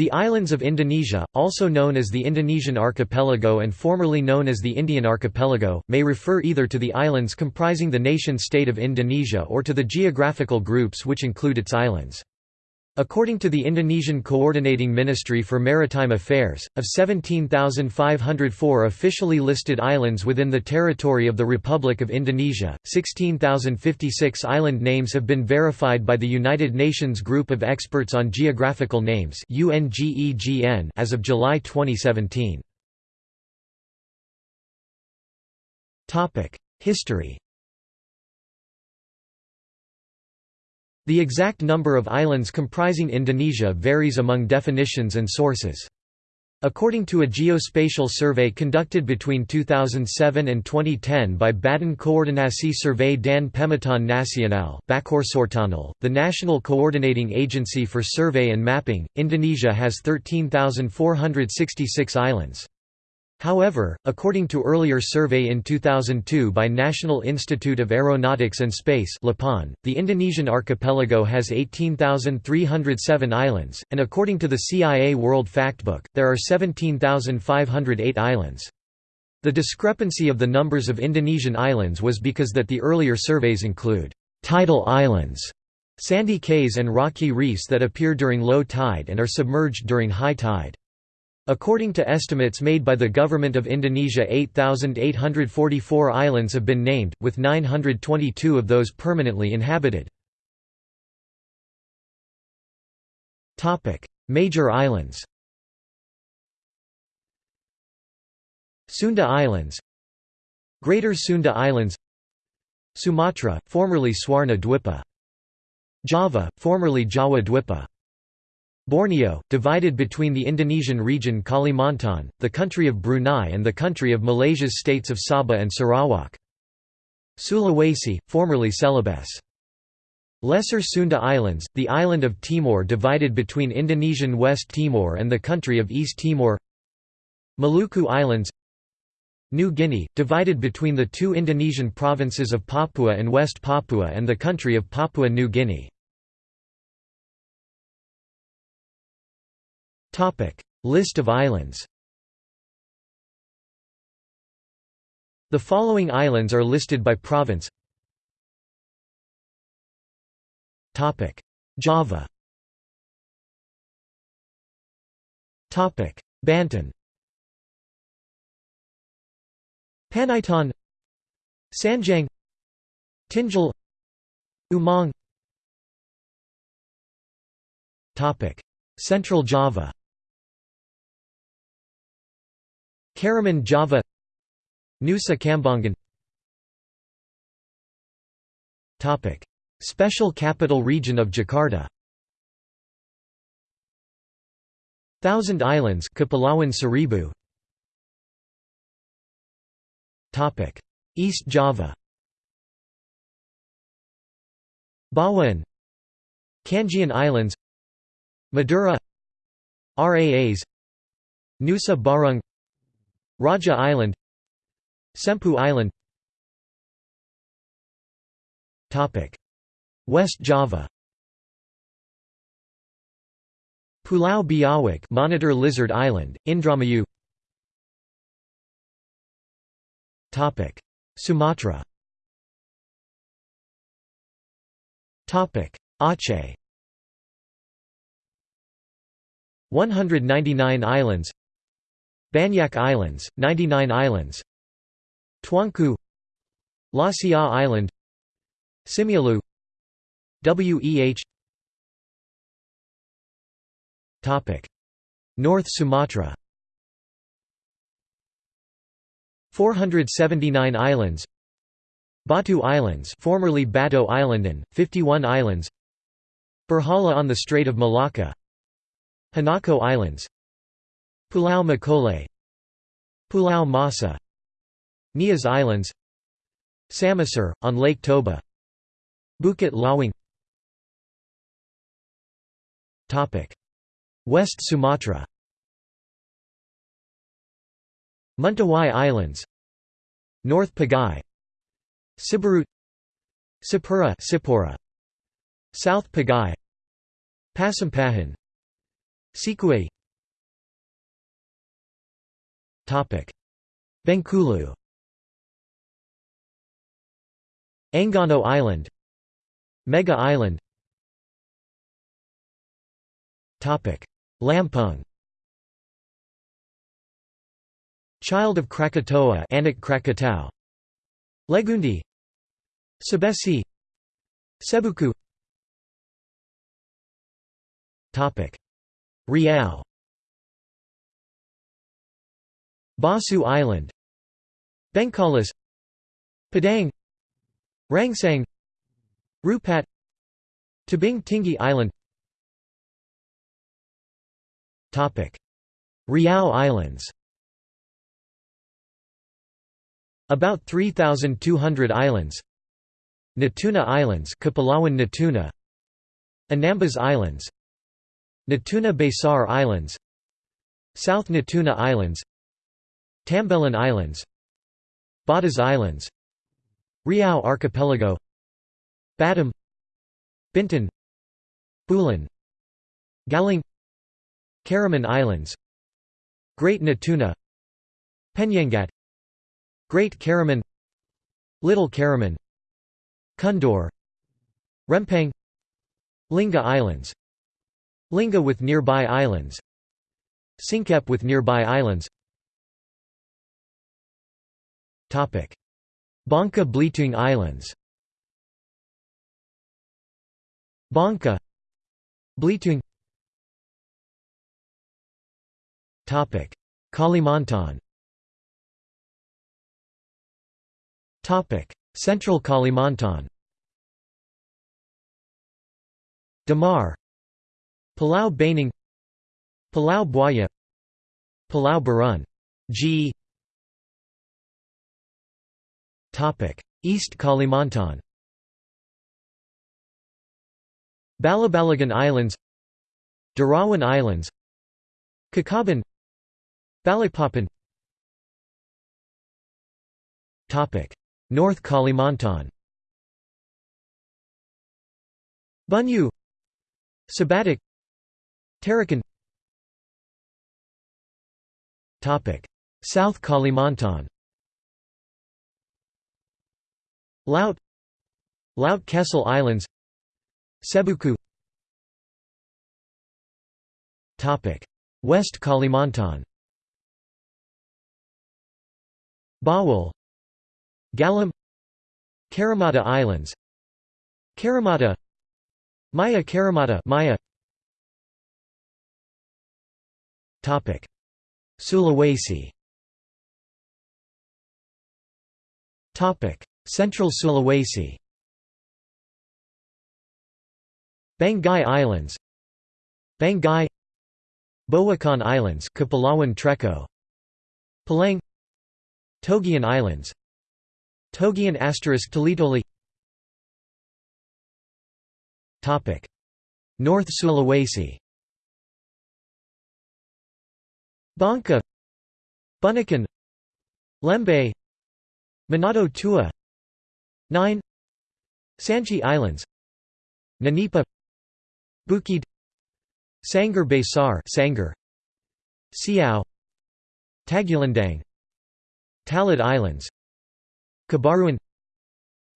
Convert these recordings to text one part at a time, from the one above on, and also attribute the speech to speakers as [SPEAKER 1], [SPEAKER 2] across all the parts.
[SPEAKER 1] The islands of Indonesia, also known as the Indonesian archipelago and formerly known as the Indian archipelago, may refer either to the islands comprising the nation-state of Indonesia or to the geographical groups which include its islands. According to the Indonesian Coordinating Ministry for Maritime Affairs, of 17,504 officially listed islands within the territory of the Republic of Indonesia, 16,056 island names have been verified by the United Nations Group of Experts on Geographical Names as of July 2017. History The exact number of islands comprising Indonesia varies among definitions and sources. According to a geospatial survey conducted between 2007 and 2010 by Badan Koordinasi Survey dan Pemetaan Nasional the National Coordinating Agency for Survey and Mapping, Indonesia has 13,466 islands. However, according to earlier survey in 2002 by National Institute of Aeronautics and Space the Indonesian archipelago has 18,307 islands, and according to the CIA World Factbook, there are 17,508 islands. The discrepancy of the numbers of Indonesian islands was because that the earlier surveys include tidal islands, sandy cays and rocky reefs that appear during low tide and are submerged during high tide. According to estimates made by the Government of Indonesia 8,844 islands have been named, with 922 of those permanently inhabited. Major islands Sunda Islands Greater Sunda Islands Sumatra, formerly Swarna Dwipa Java, formerly Jawa Dwipa Borneo, divided between the Indonesian region Kalimantan, the country of Brunei and the country of Malaysia's states of Sabah and Sarawak. Sulawesi, formerly Celebes. Lesser Sunda Islands, the island of Timor divided between Indonesian West Timor and the country of East Timor Maluku Islands New Guinea, divided between the two Indonesian provinces of Papua and West Papua and the country of Papua New Guinea List of islands. The following islands are listed by province. Topic. Java. Topic: Banten. Panaitan Sangiang Tinjal. Umang. Topic. Central Java Karimun Java Nusa Kambangan. Special Capital Region of Jakarta. Thousand Islands Kepulauan Seribu Topic. East Java. Bawean. Kangean Islands. Madura. Raas Nusa Barung Raja Island Sempu Island. West Java. Pulau Biawak Monitor Lizard Island, Indramayu. Sumatra. Aceh. 199 islands Banyak Islands, 99 islands. Tuanku. Lasia Island. Simeulue Weh. North Sumatra. 479 islands. Batu Islands formerly Bato Islandan, 51 islands. Berhala on the Strait of Malacca. Hinako Islands. Pulau Makole Pulau Masa Nias Islands Samosir, on Lake Toba Bukit Lawang West Sumatra. Mentawai Islands. North Pagai Siberut Sipura Sipora South Pagai Pasampahan. Sikue Bengkulu. Enggano Island. Mega Island. Topic. Lampung. Child of Krakatoa Anak Krakatau. Legundi. Sebesi. Sebuku. Topic. Riau Basu Island Bengkalis Padang Rangsang Rupat Tebing Tinggi Island. Riau Islands. About 3,200 islands. Natuna Islands Kepulauan Natuna. Anambas Islands. Natuna Besar Islands. South Natuna Islands Tambelan Islands Batas Islands Riau Archipelago Batam Bintan Bulan Galing Karimun Islands Great Natuna Penyengat Great Karimun Little Karimun Kundur Rempang Lingga Islands Lingga with nearby islands Singkep with nearby islands Bangka Belitung Islands. Bangka Belitung Topic: Kalimantan. Topic. Central Kalimantan. Damar. Palau Baning Palau Buaya. Palau Barun. G East Kalimantan. Balabalagan Islands. Derawan Islands. Kakaban. Balikpapan North Kalimantan. Bunyu. Sebatik Tarakan. South Kalimantan Laut Laut Kecil Islands Sebuku. Topic West Kalimantan. Bawal Galam Karimata Islands. Karimata Maya Karimata Maya. Topic Sulawesi. Topic Central Sulawesi. Banggai Islands. Banggai Bowokan Islands Kepulauan Treko. Palang. Togian Islands. Togian asterisk Talitoli. Topic. North Sulawesi. Bangka Bunaken. Lembe. Manado Tua 9 Sanchi Islands. Nanipa. Bukid. Sangir Besar Sangir Siau. Tagulandang Talaud Islands. Kabaruan.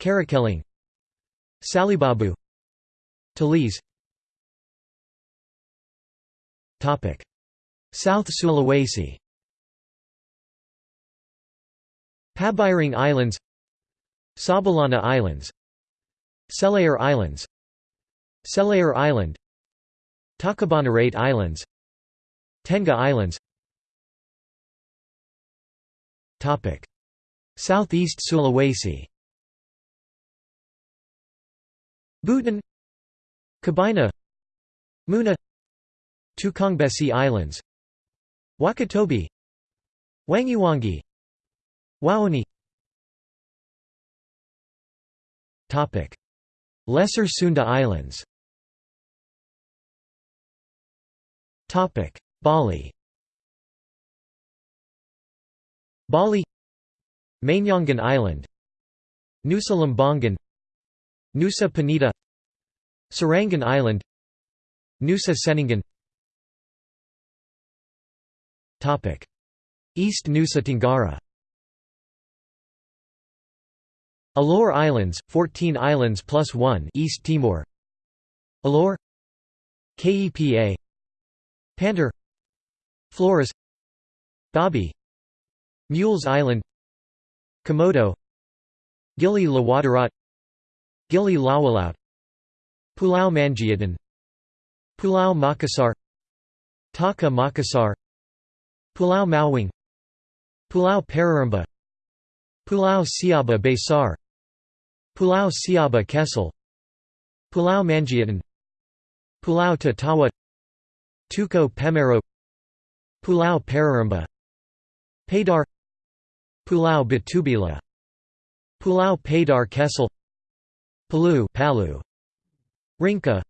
[SPEAKER 1] Karakelang. Salibabu. Talise South Sulawesi. Pabiring Islands Sabalana Islands Selayar Islands Selayar Island Taka Bonerate Islands Tenga Islands. Southeast Sulawesi. Buton Kabaena Muna Tukangbesi Islands. Wakatobi Wangiwangi Wawonii Lesser Sunda Islands. Bali. Bali. Menjangan Island. Nusa Lembongan Nusa Penida. Serangan Island. Nusa Ceningan East Nusa Tenggara Alor Islands, 14 islands plus 1 East Timor. Alor KEPA Pantar Flores. Babi Mules Island. Komodo. Gili Lawadarat. Gili Lawalaut. Pulau Manjiatan Pulau Makassar. Taka Makassar. Pulau Mawang Pulau Pararamba Pulau Siaba Besar Pulau Siaba Kecil Pulau Manjiatan Pulau Tatawa Tuco Pemero Pulau Pararamba Padar Pulau Batubila Pulau Padar Kecil Palu Palu Rinca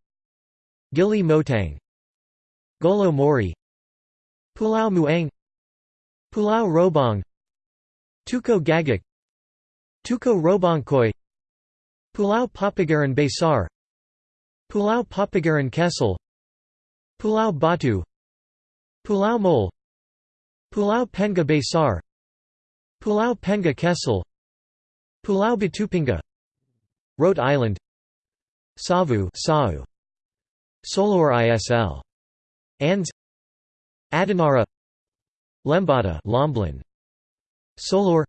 [SPEAKER 1] Gili Motang Golo Mori Pulau Muang Pulau Robong Tuco Gagak Tuco Robongkoi Pulau Papagaran Besar Pulau Papagaran Kecil Pulau Batu Pulau Mole Pulau Penga Besar Pulau Penga Kecil Pulau Batupinga Rote Island Savu Sau Solor ISL Ands Adinara Lembata Lomblen Solor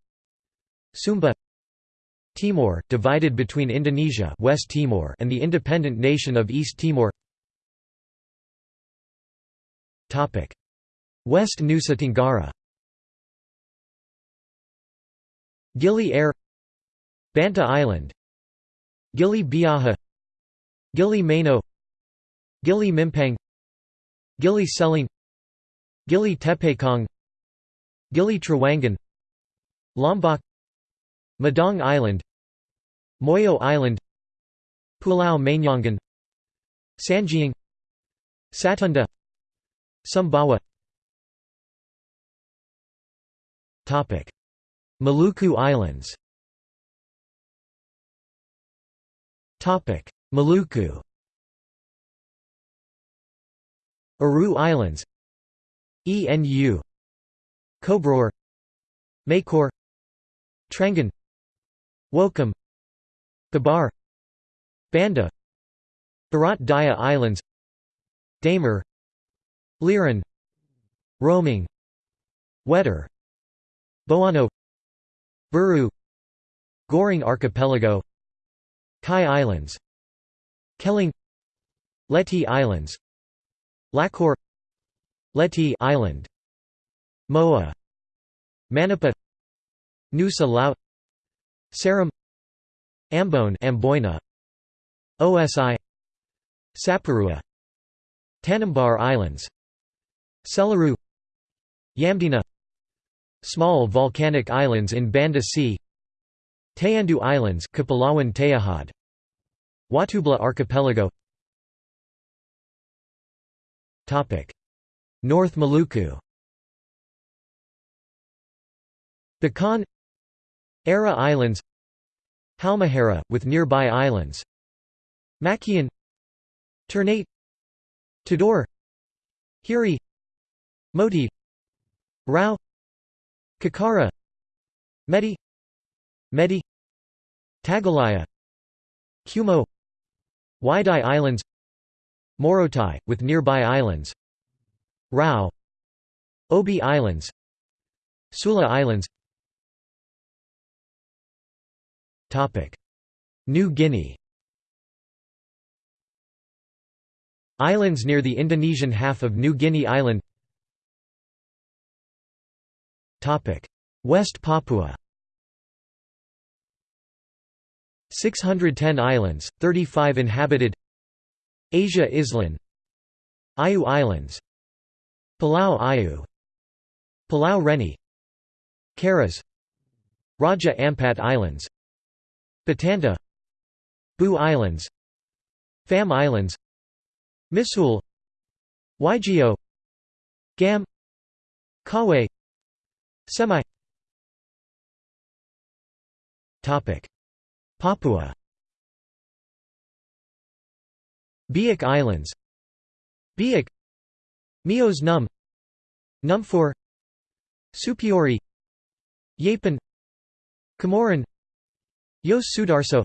[SPEAKER 1] Sumba Timor, divided between Indonesia West Timor and the independent nation of East Timor. West Nusa Tenggara. Gili Air. Banta Island. Gili Biaha. Gili Meno Gili Mimpang Gili Seling Gili Tepekong. Gili Trawangan Lombok Madong Island Moyo Island Pulau Manyangan Sangiang Satonda Sumbawa. Topic. Maluku Islands. Topic. Maluku. Aru Islands. ENU Kobroor Makor Trangan Wokam Babar Banda. Barat Daya Islands. Damer. Liran. Roaming. Wetar. Boano. Buru. Gorong Archipelago. Kai Islands. Kelling. Leti Islands. Lakor Leti Island. Moa. Manipa. Nusa Laut Seram Ambone Amboina OSI Saparua Tanimbar Islands Selaru Yamdena Small volcanic islands in Banda Sea Tayandu Islands Kepulauan Tayahad Watubela Archipelago. Topic. North Maluku. Bacan Ara Islands Halmahera, with nearby islands Makian Ternate Tidore Hiri Moti Rao Kakara Medi Medi Tagalaya Kumo Waidai Islands Morotai, with nearby islands Rao Obi Islands Sula Islands New Guinea. Islands near the Indonesian half of New Guinea Island. West Papua. 610 islands, 35 inhabited. Asia Island. Ayu Islands. Palau Ayu Palau Reni. Karas. Raja Ampat Islands Batanta Bu Islands Fam Islands Misool Waigeo Gam Kawe Semi Papua. Biak Islands. Biak Mios Num Numfor Supiori Yapen Comorin Yos Sudarso.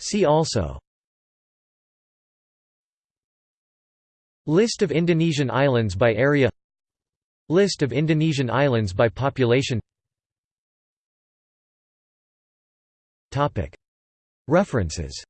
[SPEAKER 1] See also. List of Indonesian islands by area. List of Indonesian islands by population. References